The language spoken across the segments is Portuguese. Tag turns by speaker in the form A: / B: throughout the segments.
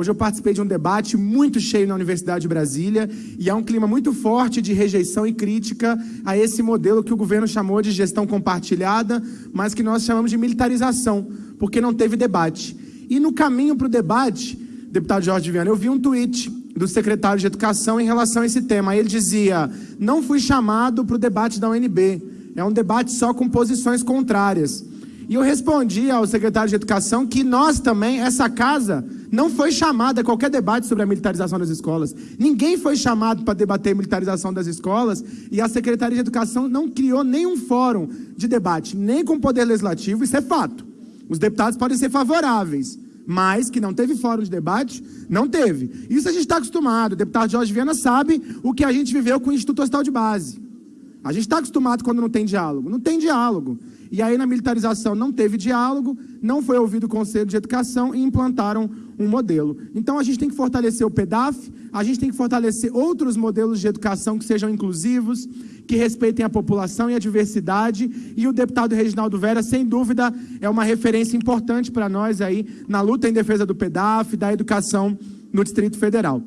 A: Hoje eu participei de um debate muito cheio na Universidade de Brasília e há um clima muito forte de rejeição e crítica a esse modelo que o governo chamou de gestão compartilhada, mas que nós chamamos de militarização, porque não teve debate. E no caminho para o debate, deputado Jorge Viana, eu vi um tweet do secretário de Educação em relação a esse tema. Ele dizia: não fui chamado para o debate da UNB, é um debate só com posições contrárias. E eu respondi ao secretário de Educação que nós também, essa casa, não foi chamada a qualquer debate sobre a militarização das escolas. Ninguém foi chamado para debater a militarização das escolas e a Secretaria de Educação não criou nenhum fórum de debate, nem com o Poder Legislativo, isso é fato. Os deputados podem ser favoráveis, mas que não teve fórum de debate, não teve. Isso a gente está acostumado. O deputado Jorge Viana sabe o que a gente viveu com o Instituto Hospital de Base. A gente está acostumado quando não tem diálogo. Não tem diálogo. E aí, na militarização, não teve diálogo, não foi ouvido o Conselho de Educação e implantaram um modelo. Então, a gente tem que fortalecer o PEDAF, a gente tem que fortalecer outros modelos de educação que sejam inclusivos, que respeitem a população e a diversidade. E o deputado Reginaldo Vera, sem dúvida, é uma referência importante para nós aí na luta em defesa do PEDAF, da educação no Distrito Federal.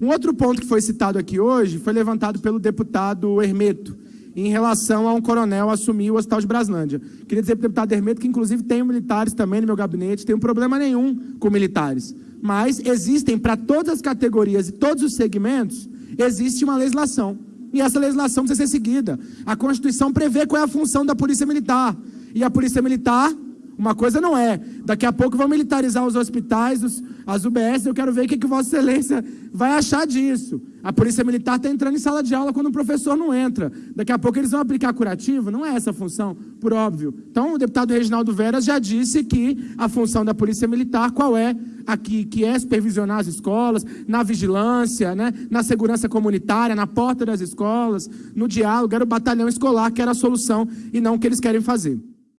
A: Um outro ponto que foi citado aqui hoje foi levantado pelo deputado Hermeto em relação a um coronel assumir o Hospital de Braslândia. Queria dizer para o deputado Hermeto que, inclusive, tenho militares também no meu gabinete, tenho problema nenhum com militares. Mas existem, para todas as categorias e todos os segmentos, existe uma legislação. E essa legislação precisa ser seguida. A Constituição prevê qual é a função da Polícia Militar. E a Polícia Militar uma coisa não é. Daqui a pouco vão militarizar os hospitais, os, as UBS. Eu quero ver o que, que Vossa Excelência vai achar disso. A Polícia Militar está entrando em sala de aula quando o professor não entra. Daqui a pouco eles vão aplicar curativo. Não é essa a função, por óbvio. Então, o deputado Reginaldo Veras já disse que a função da Polícia Militar, qual é? Aqui, que é supervisionar as escolas, na vigilância, né? na segurança comunitária, na porta das escolas, no diálogo. Era o batalhão escolar que era a solução e não o que eles querem fazer.